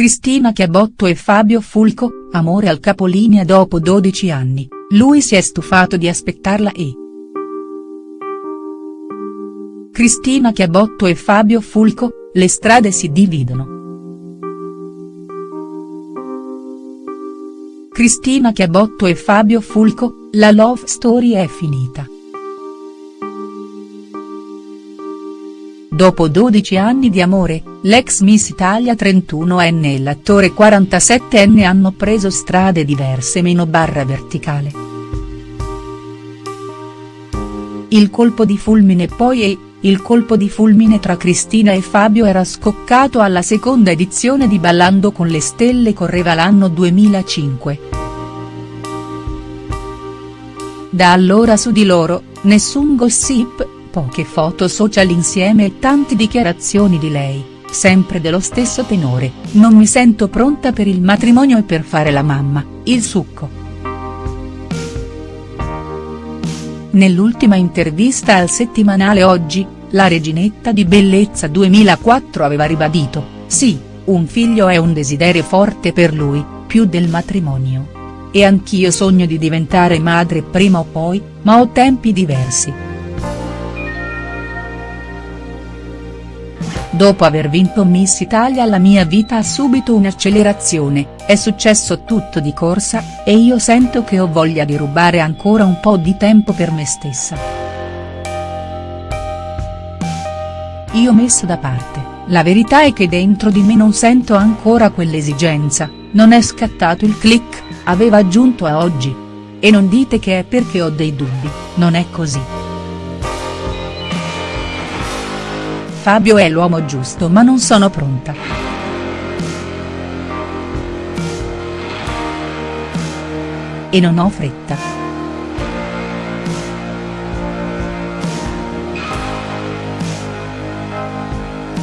Cristina Chiabotto e Fabio Fulco, amore al capolinea dopo 12 anni, lui si è stufato di aspettarla e. Cristina Chiabotto e Fabio Fulco, le strade si dividono. Cristina Chiabotto e Fabio Fulco, la love story è finita. Dopo 12 anni di amore, l'ex Miss Italia 31enne e l'attore 47enne hanno preso strade diverse meno barra verticale. Il colpo di fulmine poi è, il colpo di fulmine tra Cristina e Fabio era scoccato alla seconda edizione di Ballando con le stelle correva l'anno 2005. Da allora su di loro, nessun gossip, poche foto social insieme e tante dichiarazioni di lei, sempre dello stesso tenore, non mi sento pronta per il matrimonio e per fare la mamma, il succo. Nell'ultima intervista al settimanale Oggi, la reginetta di bellezza 2004 aveva ribadito, sì, un figlio è un desiderio forte per lui, più del matrimonio. E anch'io sogno di diventare madre prima o poi, ma ho tempi diversi. Dopo aver vinto Miss Italia la mia vita ha subito un'accelerazione, è successo tutto di corsa, e io sento che ho voglia di rubare ancora un po' di tempo per me stessa. Io messo da parte, la verità è che dentro di me non sento ancora quell'esigenza, non è scattato il click, aveva aggiunto a oggi. E non dite che è perché ho dei dubbi, non è così. Fabio è l'uomo giusto ma non sono pronta. E non ho fretta.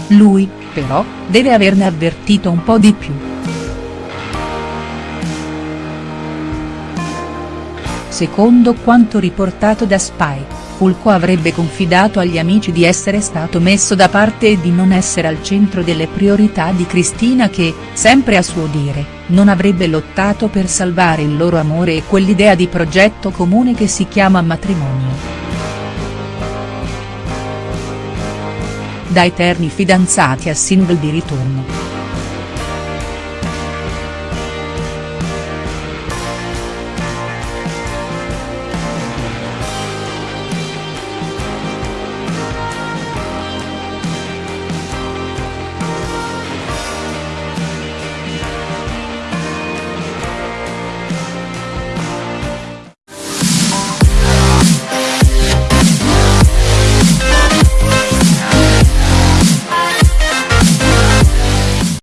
Lui, però, deve averne avvertito un po' di più. Secondo quanto riportato da Spy. Fulco avrebbe confidato agli amici di essere stato messo da parte e di non essere al centro delle priorità di Cristina che, sempre a suo dire, non avrebbe lottato per salvare il loro amore e quell'idea di progetto comune che si chiama matrimonio. Da eterni fidanzati a single di ritorno.